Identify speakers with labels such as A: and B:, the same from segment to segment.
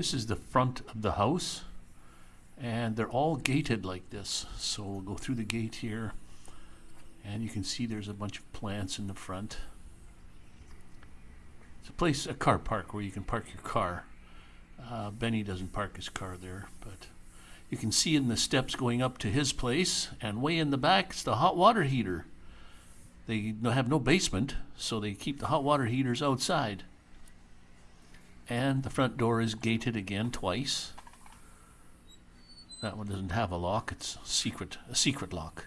A: This is the front of the house, and they're all gated like this. So we'll go through the gate here, and you can see there's a bunch of plants in the front. It's a place, a car park, where you can park your car. Uh, Benny doesn't park his car there, but you can see in the steps going up to his place, and way in the back is the hot water heater. They have no basement, so they keep the hot water heaters outside. And the front door is gated again twice. That one doesn't have a lock, it's secret a secret lock.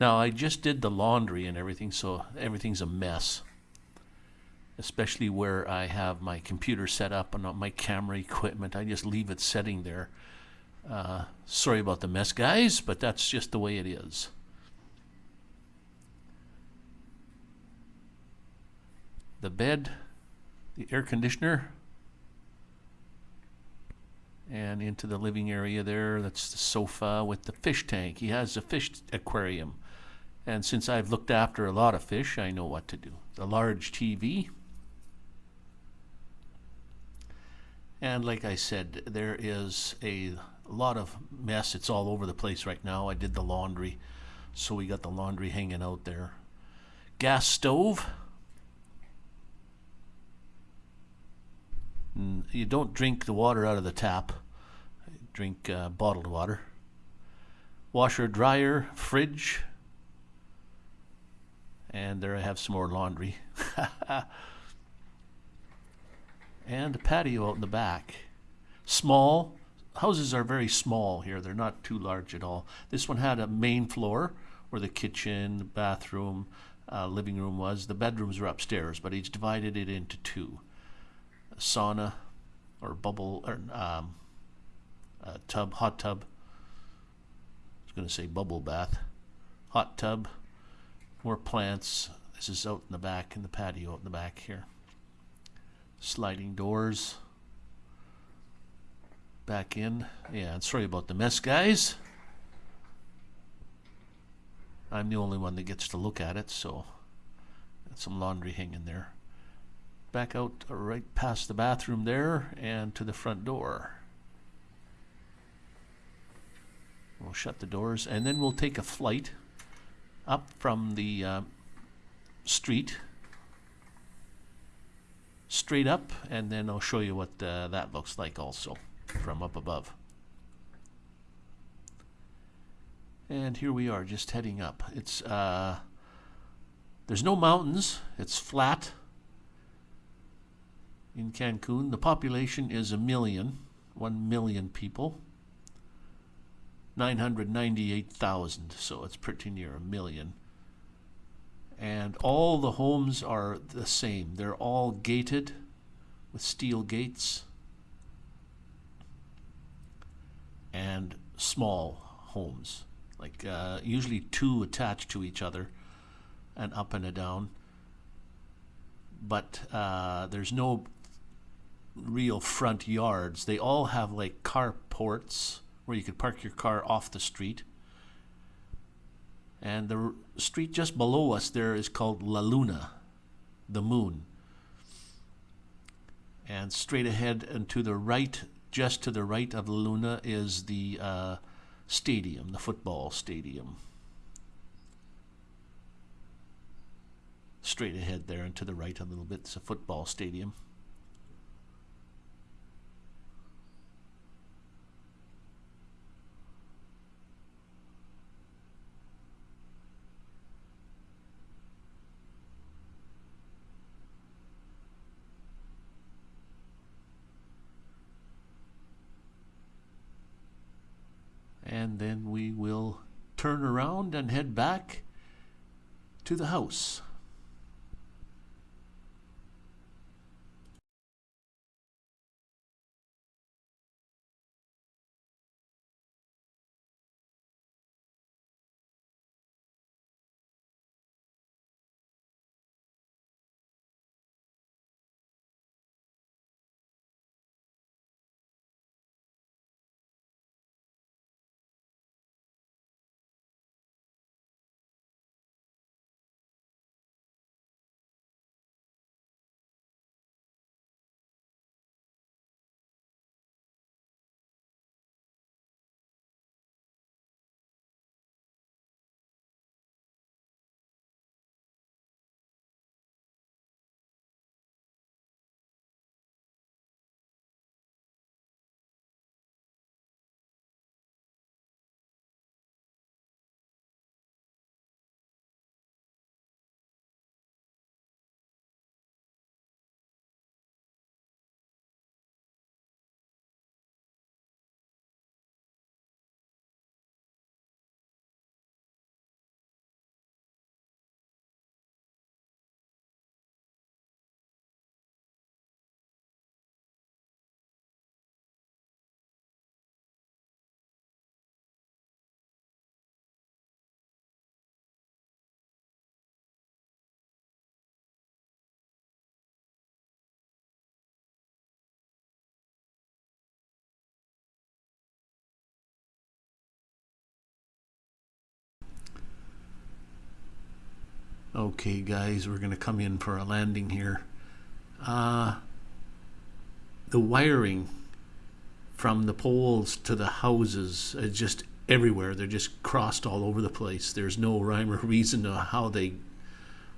A: Now I just did the laundry and everything, so everything's a mess. Especially where I have my computer set up and my camera equipment. I just leave it setting there. Uh, sorry about the mess, guys, but that's just the way it is. The bed, the air conditioner, and into the living area there. That's the sofa with the fish tank. He has a fish aquarium. And since I've looked after a lot of fish, I know what to do. The large TV. And like I said, there is a lot of mess. It's all over the place right now. I did the laundry, so we got the laundry hanging out there. Gas stove. You don't drink the water out of the tap. Drink uh, bottled water. Washer, dryer, fridge. And there I have some more laundry. and a patio out in the back. Small. Houses are very small here. They're not too large at all. This one had a main floor where the kitchen, bathroom, uh, living room was. The bedrooms were upstairs, but he's divided it into two sauna or bubble or um, tub, hot tub. I was going to say bubble bath, hot tub, more plants. This is out in the back in the patio out in the back here. Sliding doors. Back in. Yeah, and sorry about the mess, guys. I'm the only one that gets to look at it, so got some laundry hanging there back out right past the bathroom there and to the front door. We'll shut the doors and then we'll take a flight up from the uh, street straight up and then I'll show you what uh, that looks like also from up above. And here we are just heading up. It's uh, there's no mountains, it's flat in Cancun. The population is a million, one million people. 998,000, so it's pretty near a million. And all the homes are the same. They're all gated with steel gates and small homes, like uh, usually two attached to each other, and up and a down. But uh, there's no real front yards. They all have like carports where you could park your car off the street. And the street just below us there is called La Luna, the moon. And straight ahead and to the right, just to the right of La Luna, is the uh, stadium, the football stadium. Straight ahead there and to the right a little bit is a football stadium. And then we will turn around and head back to the house. Okay, guys, we're going to come in for a landing here. Uh, the wiring from the poles to the houses is just everywhere. They're just crossed all over the place. There's no rhyme or reason to how they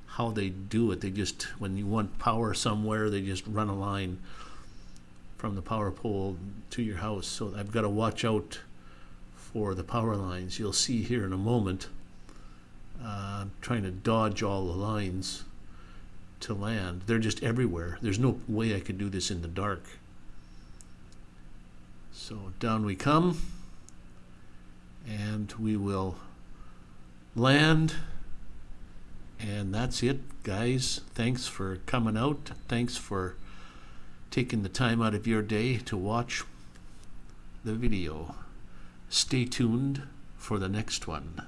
A: how they do it. They just when you want power somewhere, they just run a line from the power pole to your house. So I've got to watch out for the power lines. You'll see here in a moment. Uh, trying to dodge all the lines to land. They're just everywhere. There's no way I could do this in the dark. So down we come, and we will land. And that's it, guys. Thanks for coming out. Thanks for taking the time out of your day to watch the video. Stay tuned for the next one.